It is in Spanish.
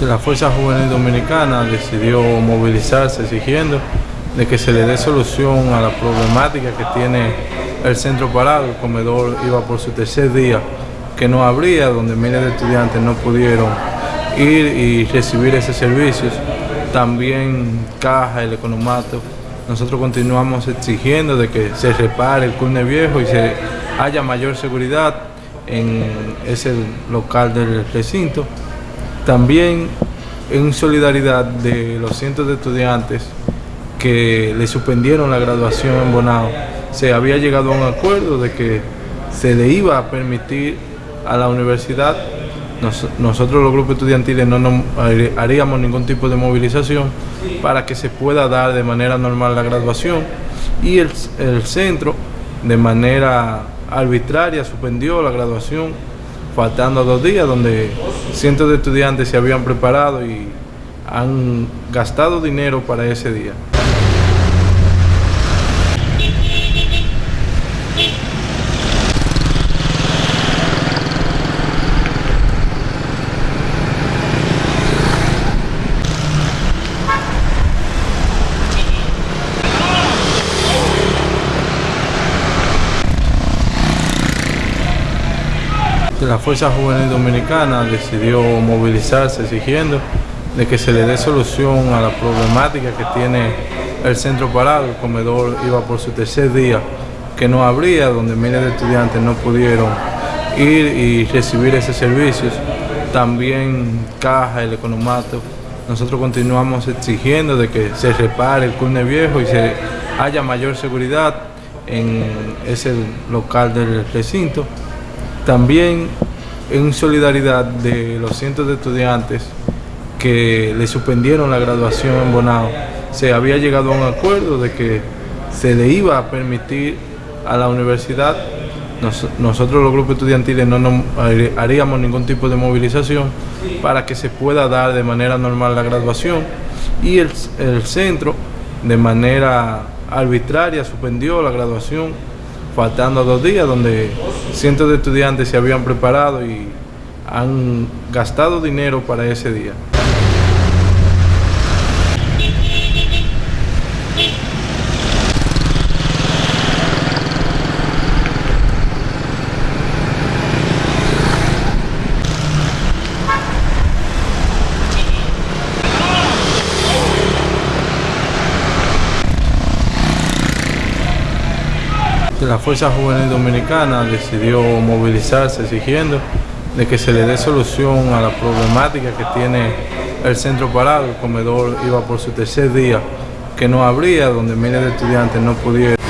La Fuerza Juvenil Dominicana decidió movilizarse exigiendo de que se le dé solución a la problemática que tiene el centro parado. El comedor iba por su tercer día que no abría, donde miles de estudiantes no pudieron ir y recibir ese servicios. También caja, el economato. Nosotros continuamos exigiendo de que se repare el curne viejo y se haya mayor seguridad en ese local del recinto. También en solidaridad de los cientos de estudiantes que le suspendieron la graduación en Bonao, se había llegado a un acuerdo de que se le iba a permitir a la universidad, nosotros los grupos estudiantiles no haríamos ningún tipo de movilización para que se pueda dar de manera normal la graduación. Y el, el centro de manera arbitraria suspendió la graduación faltando dos días donde cientos de estudiantes se habían preparado y han gastado dinero para ese día. La Fuerza Juvenil Dominicana decidió movilizarse exigiendo de que se le dé solución a la problemática que tiene el centro parado. El comedor iba por su tercer día que no abría, donde miles de estudiantes no pudieron ir y recibir ese servicios. También caja, el economato. Nosotros continuamos exigiendo de que se repare el curne viejo y se haya mayor seguridad en ese local del recinto. También en solidaridad de los cientos de estudiantes que le suspendieron la graduación en Bonao, se había llegado a un acuerdo de que se le iba a permitir a la universidad, nosotros los grupos estudiantiles no haríamos ningún tipo de movilización para que se pueda dar de manera normal la graduación. Y el, el centro de manera arbitraria suspendió la graduación faltando dos días, donde cientos de estudiantes se habían preparado y han gastado dinero para ese día. La Fuerza Juvenil Dominicana decidió movilizarse exigiendo de que se le dé solución a la problemática que tiene el centro parado. El comedor iba por su tercer día que no abría, donde miles de estudiantes no pudieron.